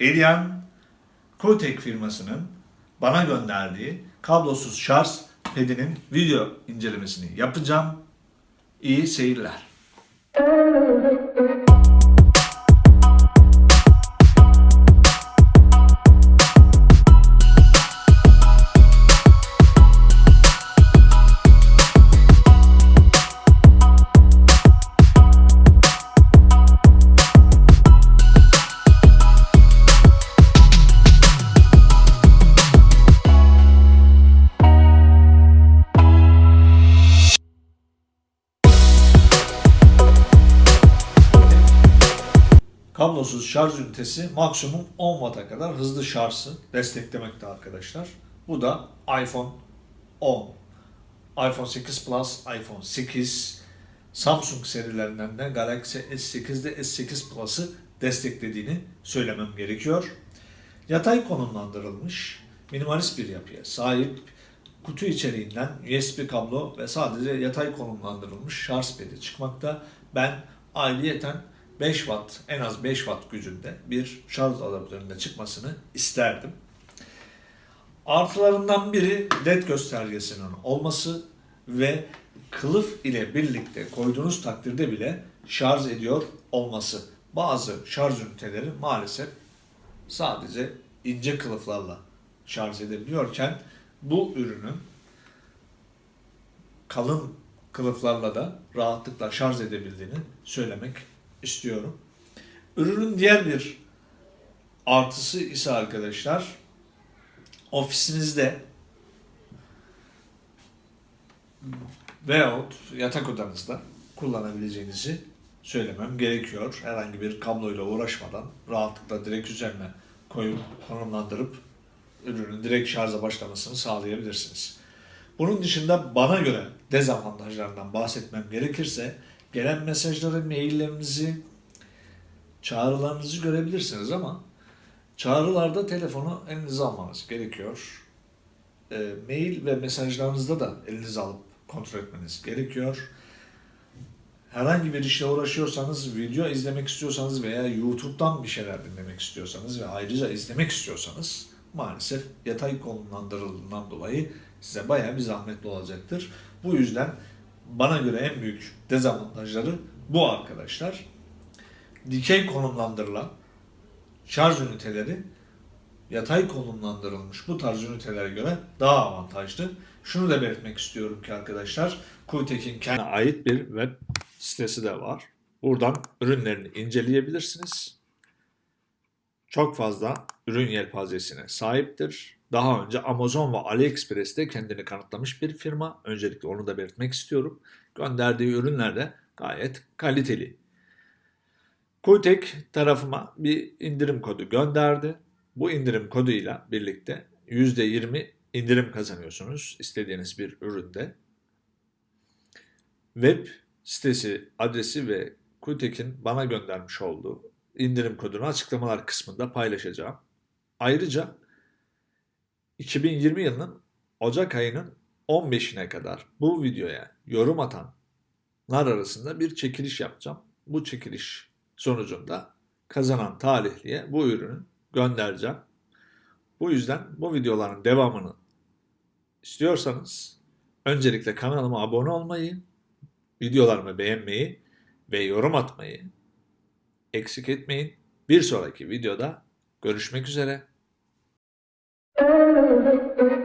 Elian Kotek firmasının bana gönderdiği kablosuz şarj pedinin video incelemesini yapacağım. İyi seyirler. Kablosuz şarj ünitesi maksimum 10 Watt'a kadar hızlı şarjı desteklemekte arkadaşlar. Bu da iPhone 10, iPhone 8 Plus, iPhone 8, Samsung serilerinden de Galaxy S8'de S8 Plus'ı desteklediğini söylemem gerekiyor. Yatay konumlandırılmış, minimalist bir yapıya sahip, kutu içeriğinden USB kablo ve sadece yatay konumlandırılmış şarj pedi çıkmakta. Ben ayrıyeten 5 watt, en az 5 watt gücünde bir şarj adaptöründe çıkmasını isterdim. Artılarından biri led göstergesinin olması ve kılıf ile birlikte koyduğunuz takdirde bile şarj ediyor olması. Bazı şarj üniteleri maalesef sadece ince kılıflarla şarj edebiliyorken bu ürünün kalın kılıflarla da rahatlıkla şarj edebildiğini söylemek istiyorum. Ürünün diğer bir artısı ise arkadaşlar ofisinizde veyahut yatak odanızda kullanabileceğinizi söylemem gerekiyor. Herhangi bir kabloyla uğraşmadan rahatlıkla direkt üzerine koyup konumlandırıp ürünün direkt şarja başlamasını sağlayabilirsiniz. Bunun dışında bana göre dezavantajlarından bahsetmem gerekirse gelen mesajları, maillerinizi, çağrılarınızı görebilirsiniz ama çağrılarda telefonu elinize almanız gerekiyor. E, mail ve mesajlarınızda da elinize alıp kontrol etmeniz gerekiyor. Herhangi bir işle uğraşıyorsanız, video izlemek istiyorsanız veya YouTube'dan bir şeyler dinlemek istiyorsanız ve ayrıca izlemek istiyorsanız maalesef yatay konumlandırıldığından dolayı size bayağı bir zahmetli olacaktır. Bu yüzden bana göre en büyük dezavantajları bu arkadaşlar. Dikey konumlandırılan şarj üniteleri yatay konumlandırılmış bu tarz ünitelere göre daha avantajlı. Şunu da belirtmek istiyorum ki arkadaşlar, Kuytek'in kendine ait bir web sitesi de var. Buradan ürünlerini inceleyebilirsiniz. Çok fazla ürün yelpazesine sahiptir. Daha önce Amazon ve AliExpress'te kendini kanıtlamış bir firma. Öncelikle onu da belirtmek istiyorum. Gönderdiği ürünler de gayet kaliteli. Kuytek tarafıma bir indirim kodu gönderdi. Bu indirim koduyla birlikte %20 indirim kazanıyorsunuz istediğiniz bir üründe. Web sitesi adresi ve Kuytek'in bana göndermiş olduğu indirim kodunu açıklamalar kısmında paylaşacağım. Ayrıca 2020 yılının Ocak ayının 15'ine kadar bu videoya yorum atanlar arasında bir çekiliş yapacağım. Bu çekiliş sonucunda kazanan talihliye bu ürünü göndereceğim. Bu yüzden bu videoların devamını istiyorsanız öncelikle kanalıma abone olmayı, videolarımı beğenmeyi ve yorum atmayı eksik etmeyin. Bir sonraki videoda görüşmek üzere. Thank you.